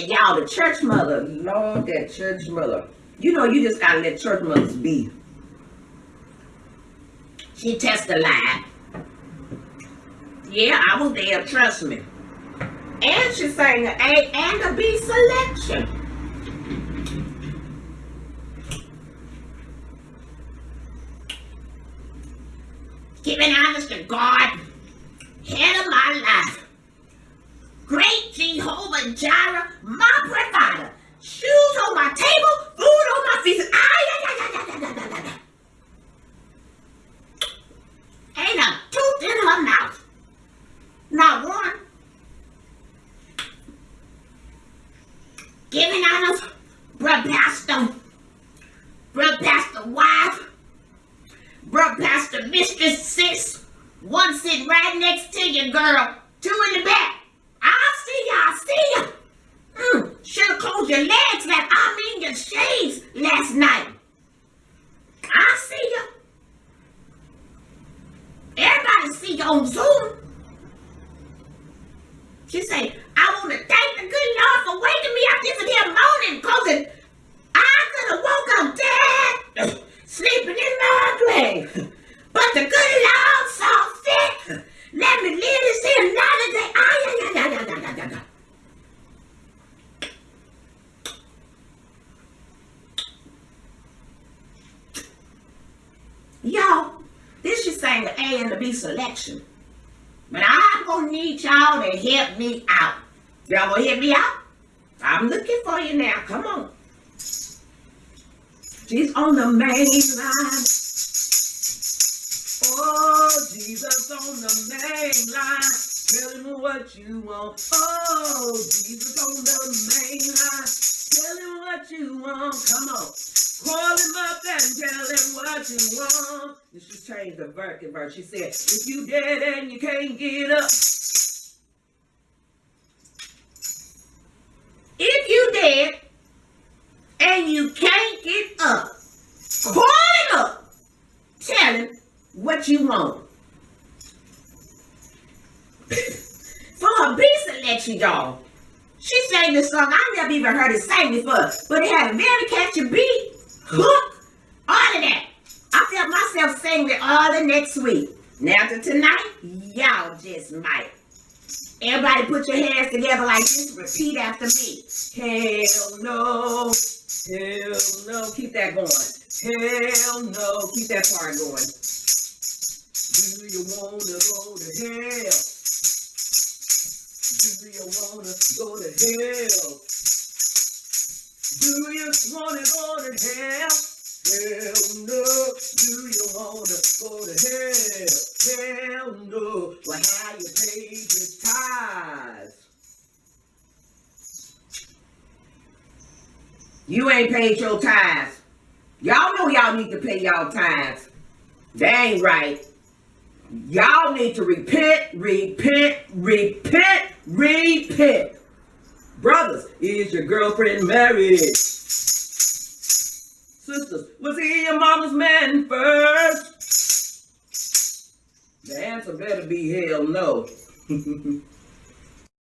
And y'all, the church mother, Lord, that church mother. You know, you just gotta let church mothers be. She testified. Yeah, I was there, trust me. And she sang an A and a B selection. Giving honest to God, head of my life. Jehovah my provider. Shoes on my table, food on my feet. Ay, Ain't a tooth in her mouth. Not one. Giving out of Bruh Pastor. Bruh Pastor Wife. Bruh Pastor Mistress Six. One sitting right next to you, girl. Two in the back. I see see. Mm, should have closed your legs like I mean your shades last night. I see ya. Everybody see you on Zoom. She say, I want to thank the good Lord for waking me up this here morning, cause I could have woke up dead, sleeping in my grave. But the good Lord saw fit. Let me live to see another day. Ay, ay, ay, ay, ay, ay, ay, ay. Y'all, this is saying the A and the B selection. But I'm gonna need y'all to help me out. Y'all gonna help me out? I'm looking for you now. Come on. She's on the main line. Oh, Jesus on the main line. Tell him what you want. Oh, Jesus on the main line. Tell him what you want. Come on. Call him up and tell him what you want. And she changed the verse. verse. She said, if you dead and you can't get up. If you dead and you can't get up, call him up. Tell him what you want. For her B selection, y'all. She sang this song. I never even heard it sang before, but it had a very catchy beat, hook, all of that. I felt myself singing it all the next week. Now to tonight, y'all just might. Everybody put your hands together like this. Repeat after me. Hell no. Hell no. Keep that going. Hell no. Keep that part going. Do you wanna go to hell? You wanna go to hell? Do you wanna go to hell? Hell no. Do you wanna go to hell? Hell no. Well, how you pay your tithes? You ain't paid your tithes. Y'all know y'all need to pay y'all tithes. That ain't right. Y'all need to repent, repent, repent, repent. Brothers, is your girlfriend married? Sisters, was he your mama's man first? The answer better be hell no.